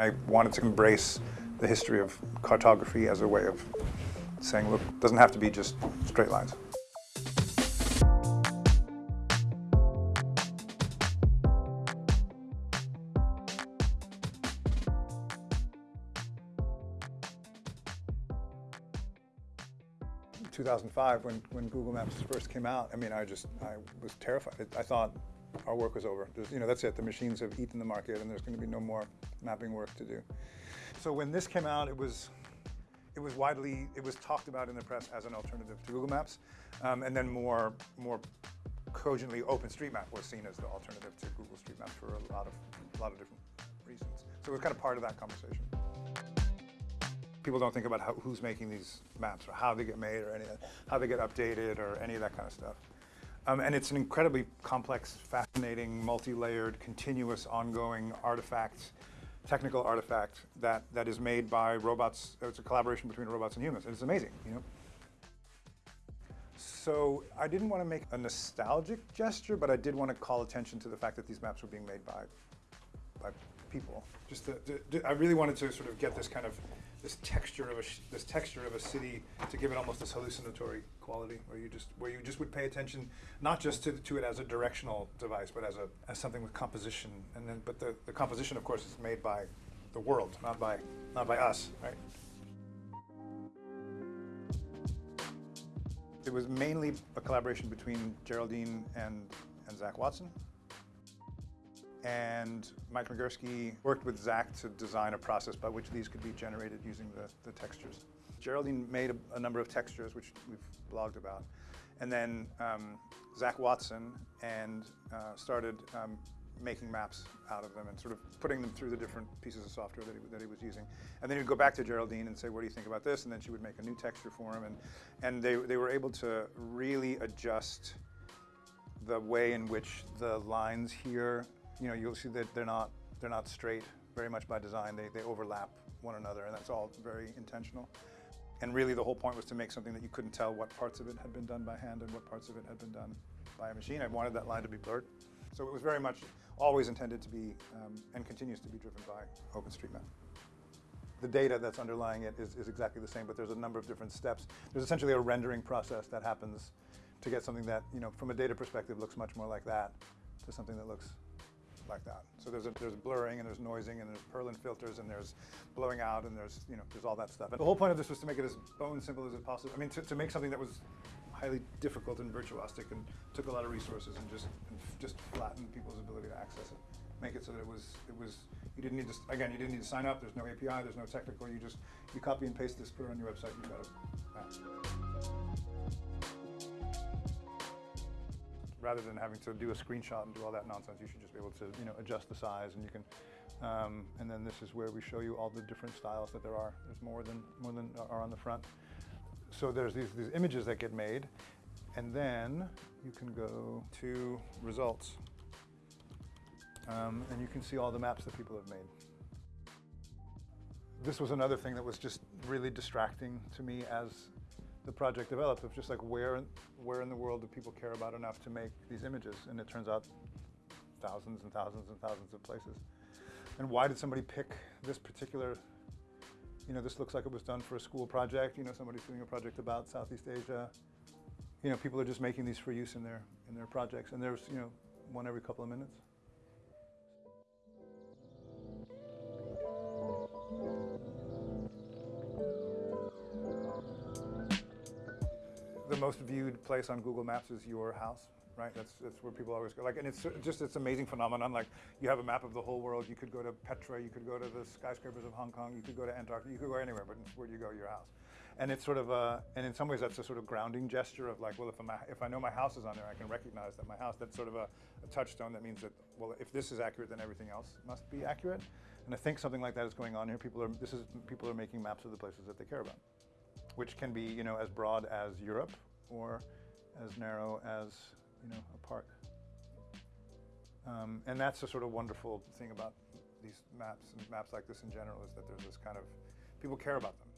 I wanted to embrace the history of cartography as a way of saying, look, it doesn't have to be just straight lines. In 2005, when, when Google Maps first came out, I mean, I just, I was terrified. I thought our work was over. There's, you know, that's it. The machines have eaten the market and there's going to be no more mapping work to do. So when this came out, it was, it was widely, it was talked about in the press as an alternative to Google Maps. Um, and then more, more cogently OpenStreetMap was seen as the alternative to Google Street Maps for a lot of, a lot of different reasons. So it was kind of part of that conversation. People don't think about how, who's making these maps or how they get made or any, how they get updated or any of that kind of stuff. Um, and it's an incredibly complex, fascinating, multi-layered, continuous, ongoing artifact, technical artifact that, that is made by robots. It's a collaboration between robots and humans. And it's amazing, you know. So I didn't want to make a nostalgic gesture, but I did want to call attention to the fact that these maps were being made by, by people. Just I really wanted to sort of get this kind of this texture of a this texture of a city to give it almost this hallucinatory quality, where you just where you just would pay attention not just to, to it as a directional device, but as a as something with composition. And then, but the, the composition, of course, is made by the world, not by not by us, right? It was mainly a collaboration between Geraldine and and Zach Watson and Mike Migurski worked with Zach to design a process by which these could be generated using the, the textures. Geraldine made a, a, number of textures, which we've blogged about. And then um, Zach Watson and uh, started um, making maps out of them and sort of putting them through the different pieces of software that he, that he was using. And then he'd go back to Geraldine and say, what do you think about this? And then she would make a new texture for him. And, and they, they were able to really adjust the way in which the lines here you know, you'll see that they're not, they're not straight very much by design. They, they overlap one another and that's all very intentional. And really the whole point was to make something that you couldn't tell what parts of it had been done by hand and what parts of it had been done by a machine. I wanted that line to be blurred. So it was very much always intended to be um, and continues to be driven by OpenStreetMap. The data that's underlying it is, is exactly the same, but there's a number of different steps. There's essentially a rendering process that happens to get something that, you know, from a data perspective looks much more like that to something that looks like that. So there's a, there's blurring and there's noising and there's Perlin filters and there's blowing out and there's you know there's all that stuff. And the whole point of this was to make it as bone simple as possible. I mean to, to make something that was highly difficult and virtuosic and took a lot of resources and just and just flatten people's ability to access it. Make it so that it was it was you didn't need to again you didn't need to sign up. There's no API. There's no technical. You just you copy and paste this, put it on your website. You got it rather than having to do a screenshot and do all that nonsense, you should just be able to, you know, adjust the size and you can, um, and then this is where we show you all the different styles that there are. There's more than, more than are on the front. So there's these, these images that get made and then you can go to results um, and you can see all the maps that people have made. This was another thing that was just really distracting to me as the project developed of just like where, where in the world do people care about enough to make these images? And it turns out thousands and thousands and thousands of places. And why did somebody pick this particular, you know, this looks like it was done for a school project, you know, somebody's doing a project about Southeast Asia. You know, people are just making these for use in their, in their projects. And there's, you know, one every couple of minutes. Most viewed place on Google Maps is your house, right? That's, that's where people always go. Like, and it's just it's amazing phenomenon. Like, you have a map of the whole world. You could go to Petra. You could go to the skyscrapers of Hong Kong. You could go to Antarctica. You could go anywhere, but where do you go? Your house. And it's sort of a, and in some ways that's a sort of grounding gesture of like, well, if, I'm, if I know my house is on there, I can recognize that my house, that's sort of a, a touchstone that means that, well, if this is accurate, then everything else must be accurate. And I think something like that is going on here. People are, this is, people are making maps of the places that they care about, which can be, you know, as broad as Europe or as narrow as you know a park. Um, and that's the sort of wonderful thing about these maps and maps like this in general is that there's this kind of people care about them.